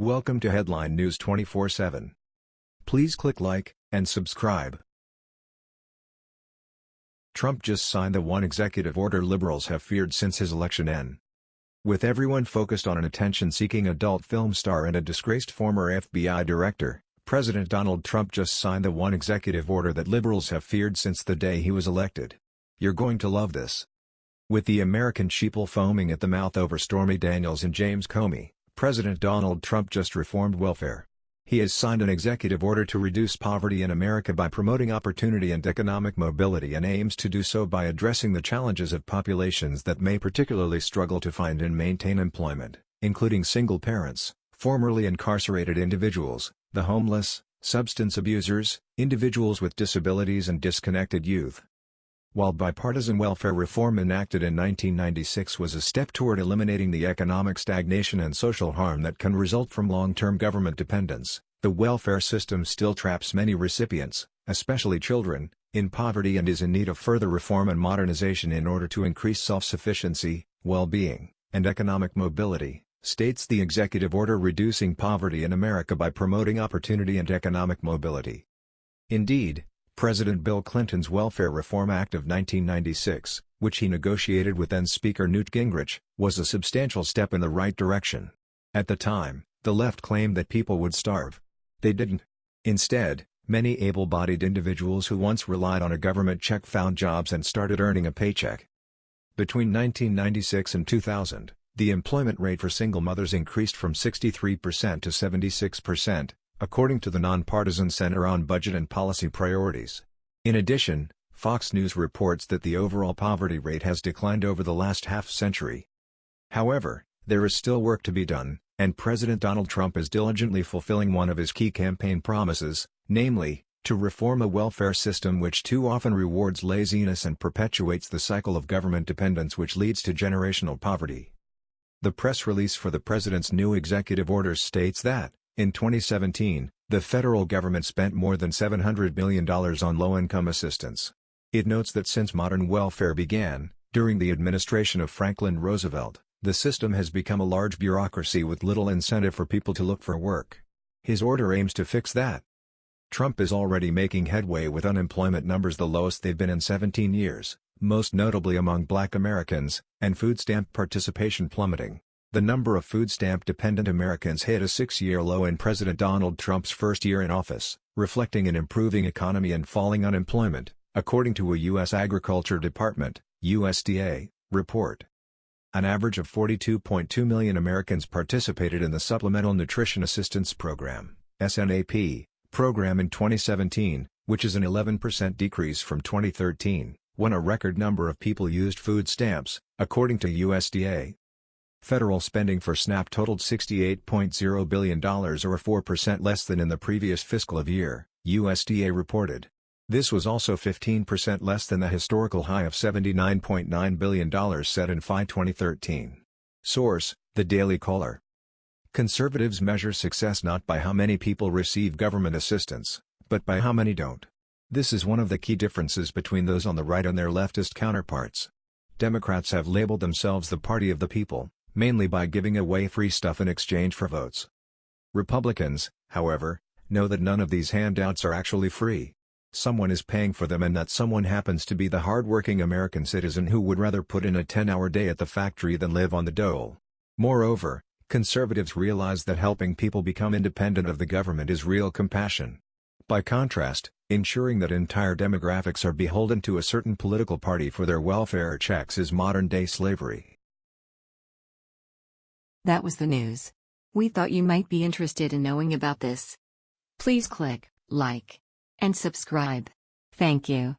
Welcome to Headline News 24/7. Please click like and subscribe. Trump just signed the one executive order liberals have feared since his election N. With everyone focused on an attention-seeking adult film star and a disgraced former FBI director, President Donald Trump just signed the one executive order that liberals have feared since the day he was elected. You're going to love this. With the American sheeple foaming at the mouth over Stormy Daniels and James Comey, President Donald Trump just reformed welfare. He has signed an executive order to reduce poverty in America by promoting opportunity and economic mobility and aims to do so by addressing the challenges of populations that may particularly struggle to find and maintain employment, including single parents, formerly incarcerated individuals, the homeless, substance abusers, individuals with disabilities and disconnected youth. While bipartisan welfare reform enacted in 1996 was a step toward eliminating the economic stagnation and social harm that can result from long-term government dependence, the welfare system still traps many recipients, especially children, in poverty and is in need of further reform and modernization in order to increase self-sufficiency, well-being, and economic mobility, states the executive order reducing poverty in America by promoting opportunity and economic mobility. Indeed, President Bill Clinton's Welfare Reform Act of 1996, which he negotiated with then-Speaker Newt Gingrich, was a substantial step in the right direction. At the time, the left claimed that people would starve. They didn't. Instead, many able-bodied individuals who once relied on a government check found jobs and started earning a paycheck. Between 1996 and 2000, the employment rate for single mothers increased from 63% to 76%, according to the Nonpartisan Center on Budget and Policy Priorities. In addition, Fox News reports that the overall poverty rate has declined over the last half-century. However, there is still work to be done, and President Donald Trump is diligently fulfilling one of his key campaign promises, namely, to reform a welfare system which too often rewards laziness and perpetuates the cycle of government dependence which leads to generational poverty. The press release for the president's new executive orders states that, in 2017, the federal government spent more than $700 million on low-income assistance. It notes that since modern welfare began, during the administration of Franklin Roosevelt, the system has become a large bureaucracy with little incentive for people to look for work. His order aims to fix that. Trump is already making headway with unemployment numbers the lowest they've been in 17 years, most notably among black Americans, and food stamp participation plummeting. The number of food stamp-dependent Americans hit a six-year low in President Donald Trump's first year in office, reflecting an improving economy and falling unemployment, according to a U.S. Agriculture Department USDA, report. An average of 42.2 million Americans participated in the Supplemental Nutrition Assistance Program SNAP, program in 2017, which is an 11% decrease from 2013, when a record number of people used food stamps, according to USDA. Federal spending for SNAP totaled $68.0 billion or 4% less than in the previous fiscal year, USDA reported. This was also 15% less than the historical high of $79.9 billion set in FY 2013. Source, The Daily Caller. Conservatives measure success not by how many people receive government assistance, but by how many don't. This is one of the key differences between those on the right and their leftist counterparts. Democrats have labeled themselves the party of the people, mainly by giving away free stuff in exchange for votes. Republicans, however, know that none of these handouts are actually free. Someone is paying for them and that someone happens to be the hard-working American citizen who would rather put in a 10-hour day at the factory than live on the dole. Moreover, conservatives realize that helping people become independent of the government is real compassion. By contrast, ensuring that entire demographics are beholden to a certain political party for their welfare checks is modern-day slavery. That was the news. We thought you might be interested in knowing about this. Please click like and subscribe. Thank you.